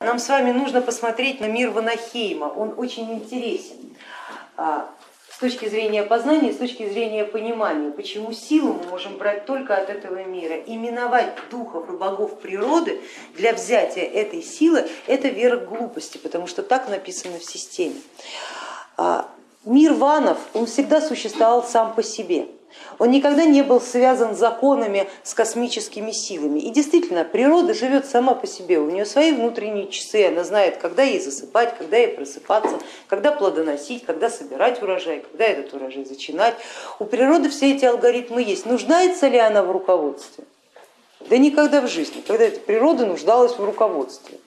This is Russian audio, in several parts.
Нам с вами нужно посмотреть на мир Ванахейма, он очень интересен а, с точки зрения познания, с точки зрения понимания, почему силу мы можем брать только от этого мира. И миновать духов и богов природы для взятия этой силы это вера глупости, потому что так написано в системе. А, мир ванов, он всегда существовал сам по себе. Он никогда не был связан законами с космическими силами. И действительно, природа живет сама по себе, у нее свои внутренние часы, она знает, когда ей засыпать, когда ей просыпаться, когда плодоносить, когда собирать урожай, когда этот урожай зачинать. У природы все эти алгоритмы есть. Нуждается ли она в руководстве? Да никогда в жизни, когда эта природа нуждалась в руководстве.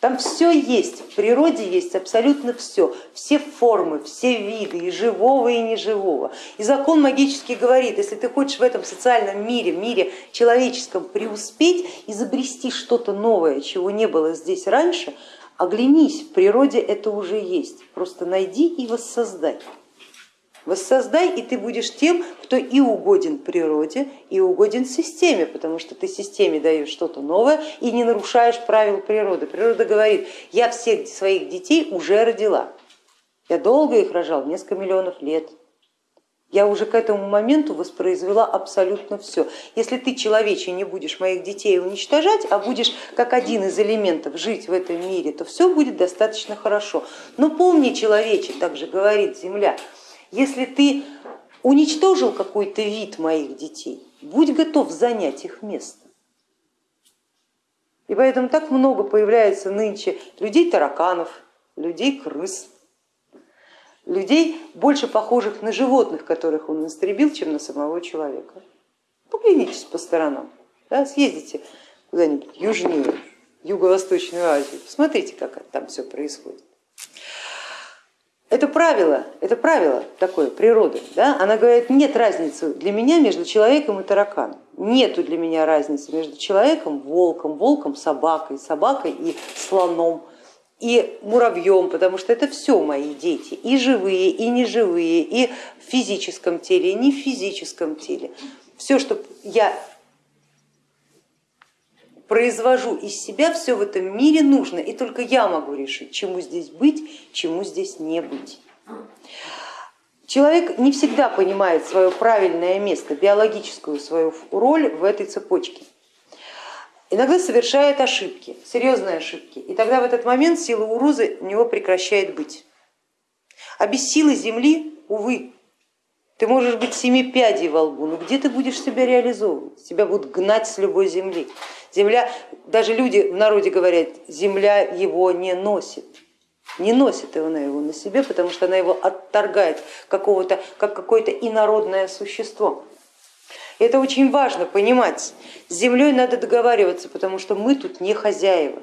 Там все есть, в природе есть абсолютно все, все формы, все виды, и живого, и неживого. И закон магический говорит, если ты хочешь в этом социальном мире, мире человеческом преуспеть, изобрести что-то новое, чего не было здесь раньше, оглянись, в природе это уже есть, просто найди и воссоздай. Воссоздай, и ты будешь тем, кто и угоден природе, и угоден системе, потому что ты системе даешь что-то новое и не нарушаешь правил природы. Природа говорит, я всех своих детей уже родила, я долго их рожал, несколько миллионов лет. Я уже к этому моменту воспроизвела абсолютно все. Если ты, человече, не будешь моих детей уничтожать, а будешь как один из элементов жить в этом мире, то все будет достаточно хорошо. Но помни, человече, также говорит Земля, если ты уничтожил какой-то вид моих детей, будь готов занять их место. И поэтому так много появляется нынче людей-тараканов, людей-крыс, людей, больше похожих на животных, которых он истребил, чем на самого человека. Поглянитесь по сторонам, да, съездите куда-нибудь южнее, Юго-Восточную Азию, посмотрите, как там все происходит. Это правило, это правило такое природы. Да? Она говорит, нет разницы для меня между человеком и тараканом. Нету для меня разницы между человеком, волком, волком, собакой, собакой и слоном, и муравьем, потому что это все мои дети, и живые, и неживые, и в физическом теле, и не в физическом теле. Все, что я произвожу из себя, все в этом мире нужно, и только я могу решить, чему здесь быть, чему здесь не быть. Человек не всегда понимает свое правильное место, биологическую свою роль в этой цепочке. Иногда совершает ошибки, серьезные ошибки, и тогда в этот момент сила Урузы у него прекращает быть. А без силы Земли, увы, ты можешь быть семи пядей во лбу, но где ты будешь себя реализовывать? Тебя будут гнать с любой земли. Земля, даже люди в народе говорят, земля его не носит. Не носит она его на себе, потому что она его отторгает какого-то, как какое-то инородное существо. И это очень важно понимать. С землей надо договариваться, потому что мы тут не хозяева.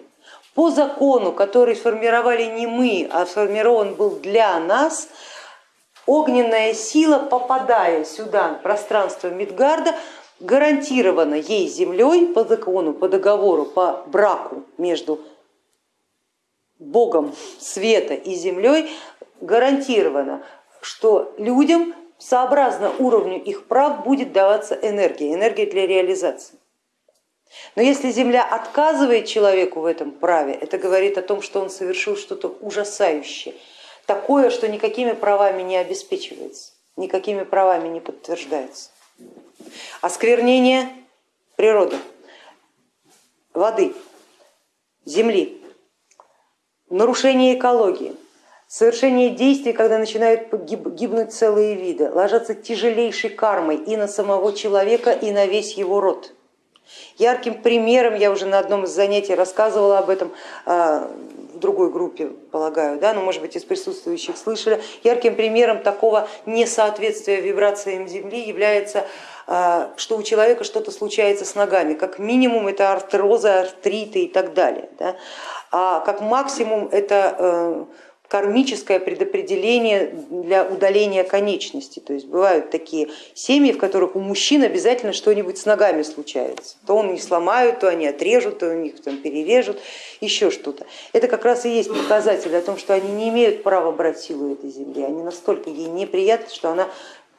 По закону, который сформировали не мы, а сформирован был для нас, огненная сила, попадая сюда, в пространство Мидгарда, гарантирована ей землей по закону, по договору, по браку между Богом света и землей, гарантировано, что людям сообразно уровню их прав будет даваться энергия, энергия для реализации. Но если Земля отказывает человеку в этом праве, это говорит о том, что он совершил что-то ужасающее, такое, что никакими правами не обеспечивается, никакими правами не подтверждается. Осквернение природы, воды, земли, нарушение экологии, совершение действий, когда начинают гибнуть целые виды, ложатся тяжелейшей кармой и на самого человека, и на весь его род. Ярким примером, я уже на одном из занятий рассказывала об этом, а, в другой группе, полагаю, да, но может быть из присутствующих слышали, ярким примером такого несоответствия вибрациям Земли является, а, что у человека что-то случается с ногами, как минимум это артрозы, артриты и так далее, да, а как максимум это э, кармическое предопределение для удаления конечности. То есть бывают такие семьи, в которых у мужчин обязательно что-нибудь с ногами случается. То он их сломают, то они отрежут, то у них там перережут, еще что-то. Это как раз и есть показатель о том, что они не имеют права брать силу этой земли. Они настолько ей неприятны, что она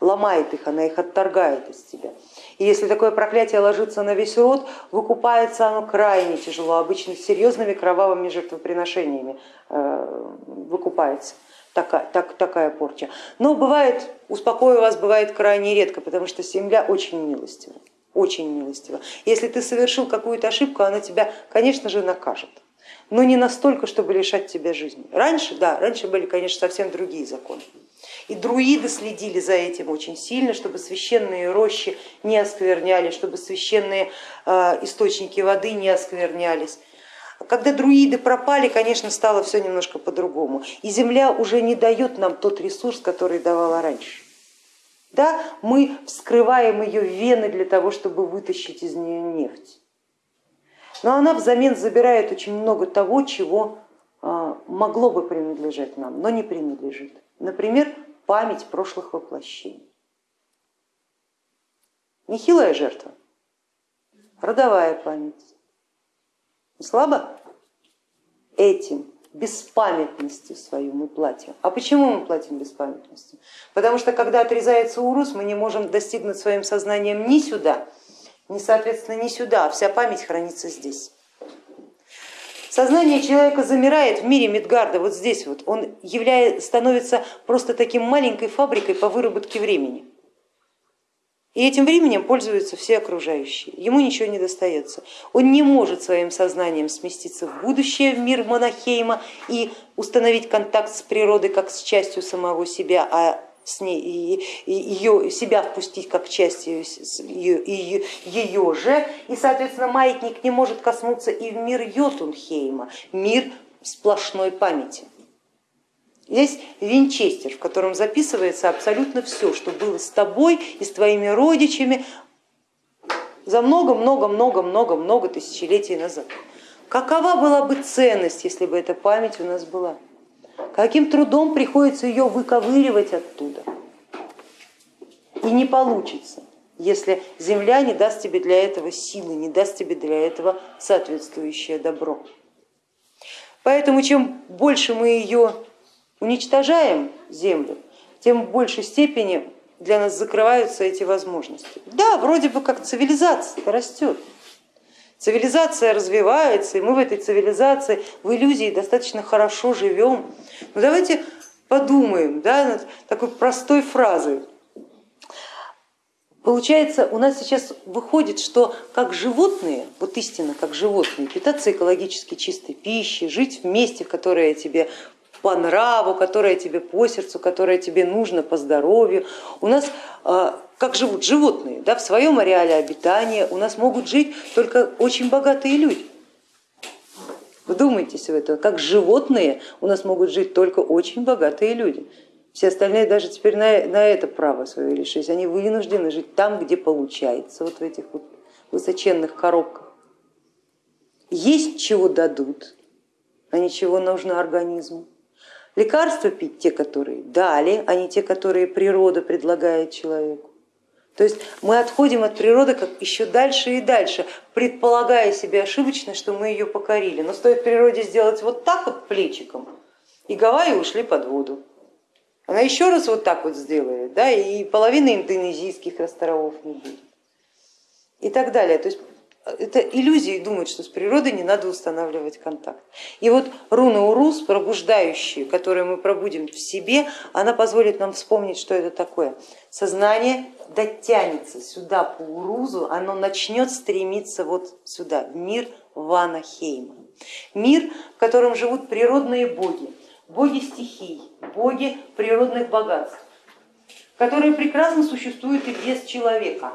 ломает их, она их отторгает из себя. И если такое проклятие ложится на весь род, выкупается оно крайне тяжело, обычно серьезными кровавыми жертвоприношениями э, выкупается такая, так, такая порча. Но бывает, успокою вас, бывает крайне редко, потому что земля очень милостива, очень милостива. Если ты совершил какую-то ошибку, она тебя, конечно же, накажет но не настолько, чтобы лишать тебя жизни. Раньше, да, раньше были, конечно, совсем другие законы. И друиды следили за этим очень сильно, чтобы священные рощи не оскверняли, чтобы священные э, источники воды не осквернялись. Когда друиды пропали, конечно, стало все немножко по-другому. И земля уже не дает нам тот ресурс, который давала раньше. Да, мы вскрываем ее вены для того, чтобы вытащить из нее нефть. Но она взамен забирает очень много того, чего а, могло бы принадлежать нам, но не принадлежит. Например, память прошлых воплощений. Нехилая жертва, родовая память. Слабо? Этим, беспамятностью свою мы платим. А почему мы платим беспамятностью? Потому что когда отрезается урус, мы не можем достигнуть своим сознанием ни сюда, ни, соответственно, не сюда, вся память хранится здесь. Сознание человека замирает в мире Мидгарда, вот здесь вот, он являет, становится просто таким маленькой фабрикой по выработке времени. И этим временем пользуются все окружающие, ему ничего не достается. Он не может своим сознанием сместиться в будущее, в мир Монахейма и установить контакт с природой как с частью самого себя, а с ней, и, и ее, себя впустить как часть ее, ее, ее же, и, соответственно, маятник не может коснуться и в мир Йотунхейма, мир сплошной памяти. Есть винчестер, в котором записывается абсолютно все, что было с тобой и с твоими родичами за много-много-много-много-много тысячелетий назад. Какова была бы ценность, если бы эта память у нас была? Каким трудом приходится ее выковыривать оттуда. И не получится, если земля не даст тебе для этого силы, не даст тебе для этого соответствующее добро. Поэтому чем больше мы ее уничтожаем, землю, тем в большей степени для нас закрываются эти возможности. Да, вроде бы как цивилизация растет, Цивилизация развивается, и мы в этой цивилизации, в иллюзии достаточно хорошо живем. Но давайте подумаем да, над такой простой фразой. Получается, у нас сейчас выходит, что как животные, вот истинно как животные, питаться экологически чистой пищей, жить в месте, которое тебе по нраву, которое тебе по сердцу, которое тебе нужно по здоровью. У нас а, как живут животные, да, в своем ареале обитания у нас могут жить только очень богатые люди. Вдумайтесь в это, как животные у нас могут жить только очень богатые люди. Все остальные даже теперь на, на это право свое решились. Они вынуждены жить там, где получается, вот в этих вот высоченных коробках. Есть чего дадут, а ничего нужно организму. Лекарства пить те, которые дали, а не те, которые природа предлагает человеку. То есть мы отходим от природы как еще дальше и дальше, предполагая себе ошибочно, что мы ее покорили. Но стоит природе сделать вот так вот плечиком, и Гавайи ушли под воду. Она еще раз вот так вот сделает, да, и половины индонезийских островов не будет. И так далее. То есть это иллюзии думать, что с природой не надо устанавливать контакт. И вот руна Урус, пробуждающая, которую мы пробудем в себе, она позволит нам вспомнить, что это такое. Сознание дотянется сюда по Урузу, оно начнет стремиться вот сюда, в мир Ванахейма. Мир, в котором живут природные боги, боги стихий, боги природных богатств, которые прекрасно существуют и без человека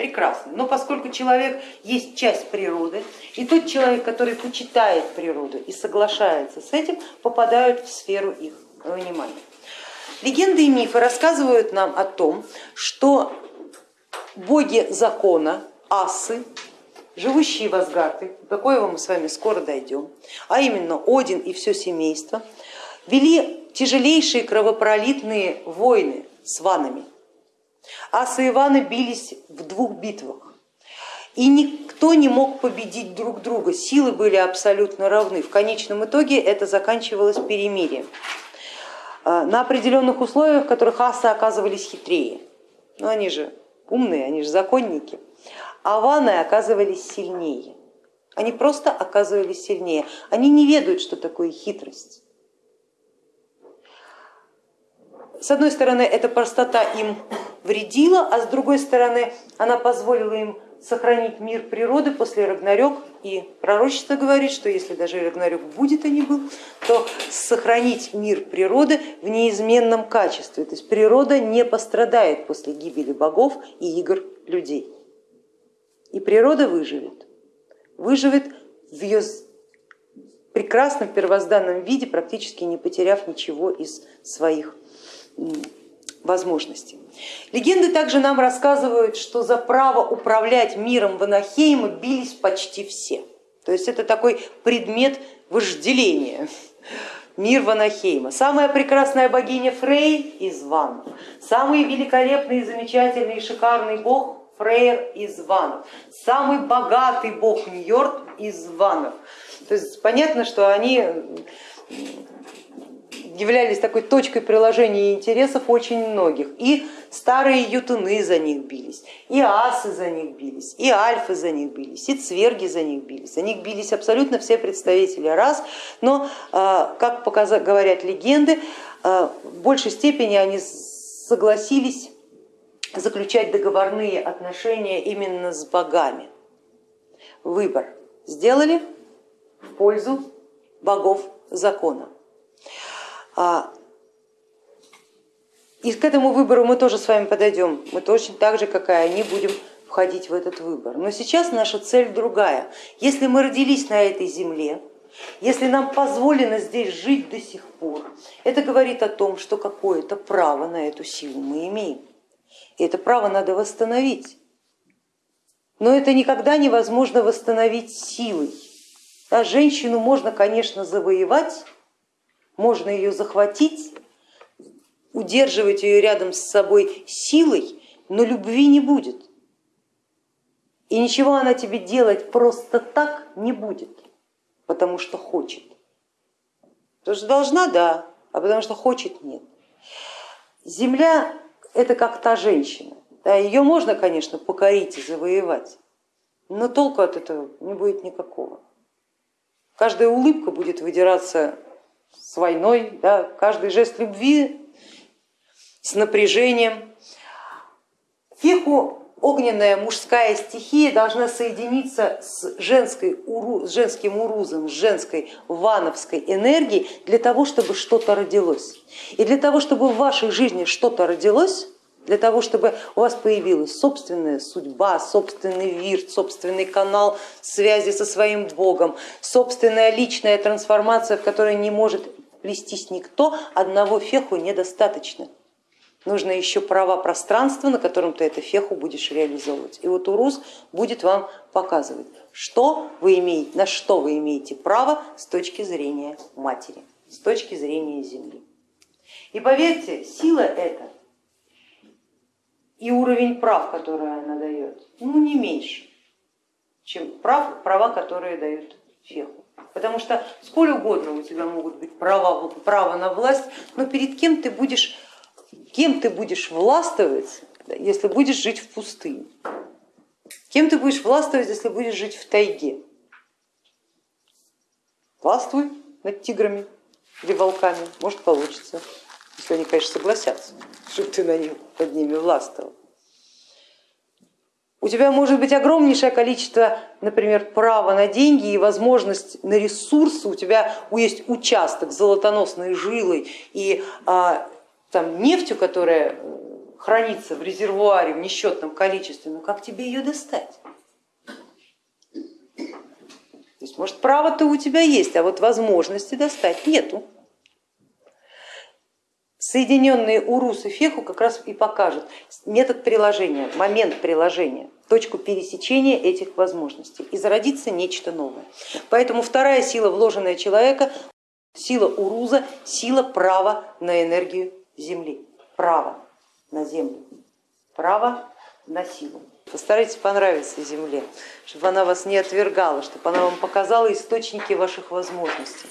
прекрасно. Но поскольку человек есть часть природы, и тот человек, который почитает природу и соглашается с этим, попадают в сферу их внимания. Легенды и мифы рассказывают нам о том, что боги закона, асы, живущие в Асгарде, до коего мы с вами скоро дойдем, а именно Один и все семейство, вели тяжелейшие кровопролитные войны с ванами, Асы и Иваны бились в двух битвах. И никто не мог победить друг друга, силы были абсолютно равны. В конечном итоге это заканчивалось перемирием. А, на определенных условиях, в которых асы оказывались хитрее. Но они же умные, они же законники, а ваны оказывались сильнее. Они просто оказывались сильнее. Они не ведают, что такое хитрость. С одной стороны, эта простота им вредила, а с другой стороны, она позволила им сохранить мир природы после Рагнарёк. И пророчество говорит, что если даже Рагнарёк будет, а не был, то сохранить мир природы в неизменном качестве. То есть природа не пострадает после гибели богов и игр людей. И природа выживет. Выживет в ее прекрасном первозданном виде, практически не потеряв ничего из своих возможностей. Легенды также нам рассказывают, что за право управлять миром Ванахейма бились почти все. То есть это такой предмет вожделения. Мир Ванахейма. Самая прекрасная богиня Фрей из Ванов. Самый великолепный, замечательный и шикарный бог Фрейр из Ванов. Самый богатый бог Ньорд из Ванов. То есть понятно, что они являлись такой точкой приложения интересов очень многих. И старые ютуны за них бились, и асы за них бились, и альфы за них бились, и цверги за них бились. За них бились абсолютно все представители рас, но, а, как говорят легенды, а, в большей степени они согласились заключать договорные отношения именно с богами. Выбор сделали в пользу богов закона. А, и к этому выбору мы тоже с вами подойдем. Мы точно так же, как и они, будем входить в этот выбор. Но сейчас наша цель другая. Если мы родились на этой земле, если нам позволено здесь жить до сих пор, это говорит о том, что какое-то право на эту силу мы имеем. И это право надо восстановить. Но это никогда невозможно восстановить силой. Да, женщину можно, конечно, завоевать, можно ее захватить, удерживать ее рядом с собой силой, но любви не будет. И ничего она тебе делать просто так не будет, потому что хочет. Потому что должна, да, а потому что хочет, нет. Земля это как та женщина. Да, ее можно, конечно, покорить и завоевать, но толку от этого не будет никакого. Каждая улыбка будет выдираться с войной, да, каждый жест любви с напряжением. Феху огненная мужская стихия должна соединиться с, женской, с женским урузом, с женской вановской энергией для того, чтобы что-то родилось. И для того, чтобы в вашей жизни что-то родилось, для того, чтобы у вас появилась собственная судьба, собственный вирт, собственный канал связи со своим Богом, собственная личная трансформация, в которой не может плестись никто, одного феху недостаточно. Нужно еще права пространства, на котором ты эту феху будешь реализовывать. И вот Урус будет вам показывать, что вы имеете, на что вы имеете право с точки зрения матери, с точки зрения земли. И поверьте, сила эта и уровень прав, которые она дает, ну не меньше, чем прав, права, которые дают феху. Потому что сколь угодно у тебя могут быть права, право на власть, но перед кем ты будешь, кем ты будешь властвовать, если будешь жить в пустыне? Кем ты будешь властвовать, если будешь жить в тайге? Властвуй над тиграми или волками, может получится если они, конечно, согласятся, чтобы ты на них, под ними властвовал. У тебя может быть огромнейшее количество, например, права на деньги и возможность на ресурсы, у тебя есть участок с золотоносной жилой и а, там, нефтью, которая хранится в резервуаре в несчетном количестве, но как тебе ее достать? То есть, может, право-то у тебя есть, а вот возможности достать нету соединенные урус и феху как раз и покажут метод приложения, момент приложения, точку пересечения этих возможностей и зародится нечто новое. Поэтому вторая сила, вложенная человека, сила уруза, сила права на энергию Земли, право на Землю, право на силу. Постарайтесь понравиться Земле, чтобы она вас не отвергала, чтобы она вам показала источники ваших возможностей.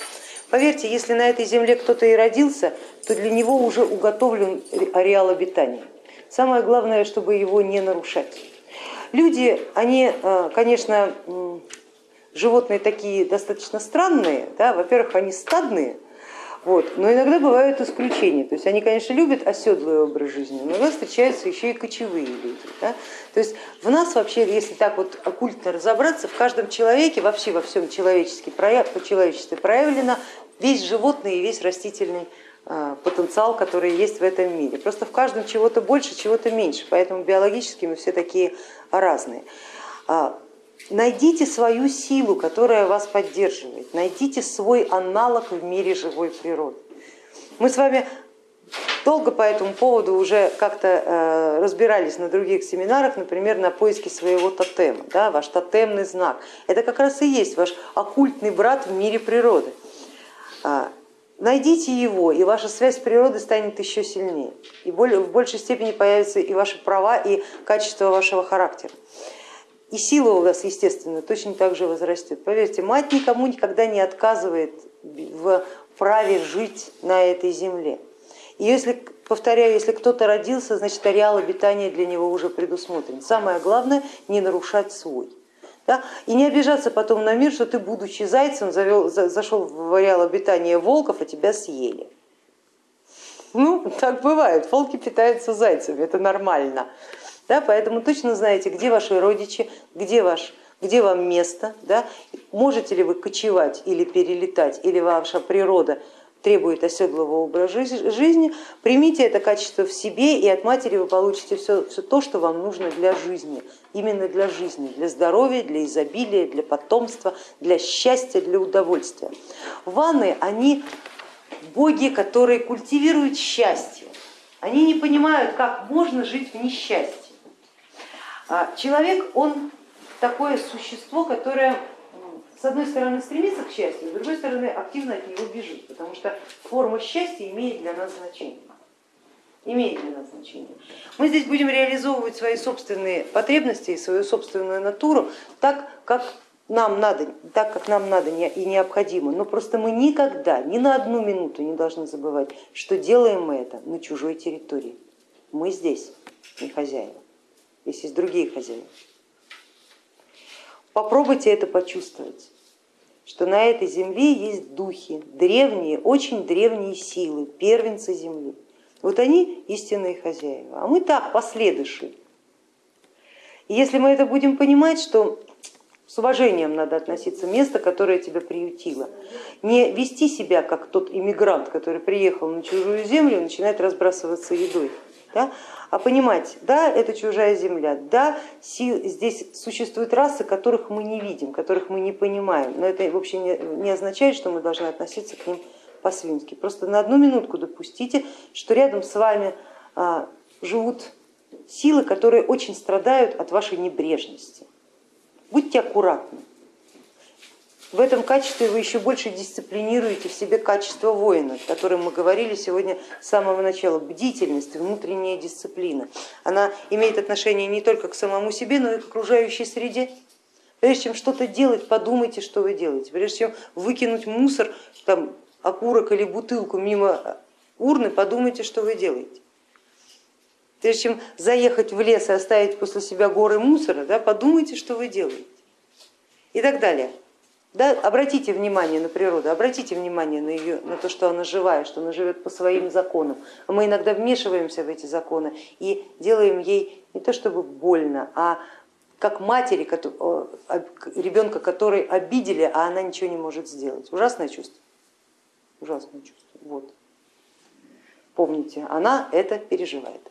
Поверьте, если на этой земле кто-то и родился, то для него уже уготовлен ареал обитания. самое главное, чтобы его не нарушать. Люди, они, э, конечно, животные такие достаточно странные, да? во-первых, они стадные, вот. Но иногда бывают исключения. То есть они, конечно, любят оседлый образ жизни, но иногда встречаются еще и кочевые люди. Да? То есть в нас вообще, если так вот оккультно разобраться, в каждом человеке, вообще во всем человечестве, по человечестве проявлено весь животный и весь растительный а, потенциал, который есть в этом мире. Просто в каждом чего-то больше, чего-то меньше, поэтому биологически мы все такие разные. Найдите свою силу, которая вас поддерживает, найдите свой аналог в мире живой природы. Мы с вами долго по этому поводу уже как-то э, разбирались на других семинарах, например, на поиске своего тотема, да, ваш тотемный знак. Это как раз и есть ваш оккультный брат в мире природы. А, найдите его, и ваша связь с природой станет еще сильнее. И в большей степени появятся и ваши права, и качество вашего характера. И сила у вас, естественно, точно так же возрастет. Поверьте, мать никому никогда не отказывает в праве жить на этой земле. И если, повторяю, если кто-то родился, значит ареал обитания для него уже предусмотрен. Самое главное не нарушать свой. Да? И не обижаться потом на мир, что ты, будучи зайцем, завел, зашел в ареал обитания волков, а тебя съели. Ну, так бывает, волки питаются зайцами, это нормально. Да, поэтому точно знаете, где ваши родичи, где, ваш, где вам место, да, можете ли вы кочевать или перелетать, или ваша природа требует оседлого образа жизни, примите это качество в себе и от матери вы получите все, все то, что вам нужно для жизни, именно для жизни, для здоровья, для изобилия, для потомства, для счастья, для удовольствия. Ванны, они боги, которые культивируют счастье, они не понимают, как можно жить в несчастье. А человек, он такое существо, которое с одной стороны стремится к счастью, с другой стороны активно от него бежит, потому что форма счастья имеет для нас значение. Имеет для нас значение. Мы здесь будем реализовывать свои собственные потребности и свою собственную натуру так, как нам надо, так как нам надо и необходимо, но просто мы никогда, ни на одну минуту не должны забывать, что делаем мы это на чужой территории. Мы здесь не хозяева если есть другие хозяева. Попробуйте это почувствовать, что на этой земле есть духи, древние, очень древние силы, первенцы земли. Вот они истинные хозяева, а мы так, последующие. И если мы это будем понимать, что с уважением надо относиться к месту, которое тебя приютило. Не вести себя как тот иммигрант, который приехал на чужую землю и начинает разбрасываться едой, да? а понимать, да, это чужая земля, да, здесь существуют расы, которых мы не видим, которых мы не понимаем, но это вообще не означает, что мы должны относиться к ним по-свински. Просто на одну минутку допустите, что рядом с вами а, живут силы, которые очень страдают от вашей небрежности. Будьте аккуратны. В этом качестве вы еще больше дисциплинируете в себе качество воина, о котором мы говорили сегодня с самого начала. Бдительность, внутренняя дисциплина. Она имеет отношение не только к самому себе, но и к окружающей среде. Прежде чем что-то делать, подумайте, что вы делаете. Прежде чем выкинуть мусор, там, окурок или бутылку мимо урны, подумайте, что вы делаете. Прежде чем заехать в лес и оставить после себя горы мусора, да, подумайте, что вы делаете. И так далее. Да, обратите внимание на природу, обратите внимание на, ее, на то, что она живая, что она живет по своим законам. Мы иногда вмешиваемся в эти законы и делаем ей не то чтобы больно, а как матери ребенка, который обидели, а она ничего не может сделать. Ужасное чувство. Ужасное чувство. Вот. Помните, она это переживает.